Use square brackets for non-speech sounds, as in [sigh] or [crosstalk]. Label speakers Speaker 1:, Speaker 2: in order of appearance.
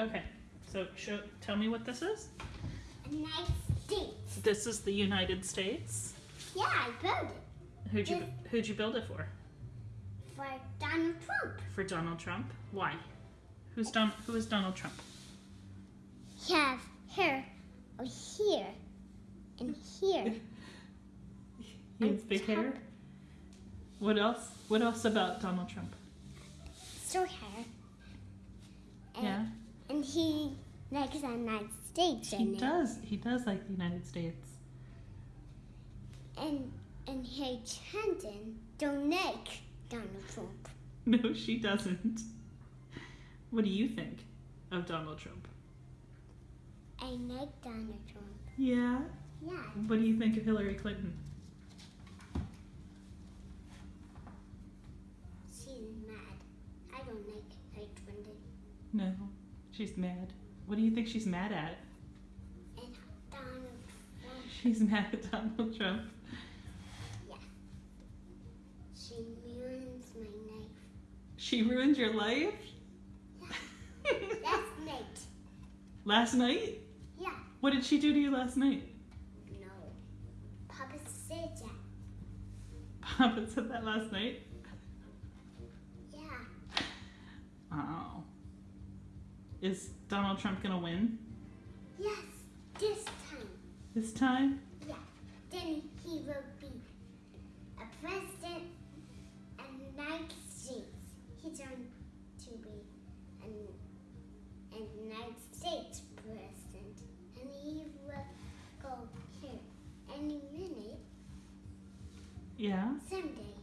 Speaker 1: Okay. So show, tell me what this is.
Speaker 2: United States.
Speaker 1: This is the United States.
Speaker 2: Yeah, I built it
Speaker 1: Who'd you who'd you build it for?
Speaker 2: for Donald Trump.
Speaker 1: For Donald Trump. Why? Who's Don? Who is Donald Trump?
Speaker 2: He have hair over here and here. [laughs]
Speaker 1: He has big hair. What else? What else about Donald Trump?
Speaker 2: Short hair. And,
Speaker 1: Yeah.
Speaker 2: And he likes the United States
Speaker 1: He
Speaker 2: in it.
Speaker 1: does. He does like the United States.
Speaker 2: And and Hillary Clinton don't like Donald Trump. [laughs]
Speaker 1: No, she doesn't. What do you think of Donald Trump?
Speaker 2: I like Donald Trump.
Speaker 1: Yeah.
Speaker 2: Yeah.
Speaker 1: What do you think of Hillary Clinton?
Speaker 2: She's mad. I don't like Hillary Clinton.
Speaker 1: No, she's mad. What do you think she's mad at?
Speaker 2: Donald Trump.
Speaker 1: She's mad at Donald Trump.
Speaker 2: She ruins my life.
Speaker 1: She ruined your life?
Speaker 2: Last night.
Speaker 1: last night?
Speaker 2: Yeah.
Speaker 1: What did she do to you last night?
Speaker 2: No. Papa said that.
Speaker 1: Papa said that last night. Is Donald Trump gonna win
Speaker 2: Yes. This time.
Speaker 1: this time?
Speaker 2: Yeah. Then he will be a president of the United States. He's going to be an, an United States president. And he will go here any minute,
Speaker 1: Yeah.
Speaker 2: someday.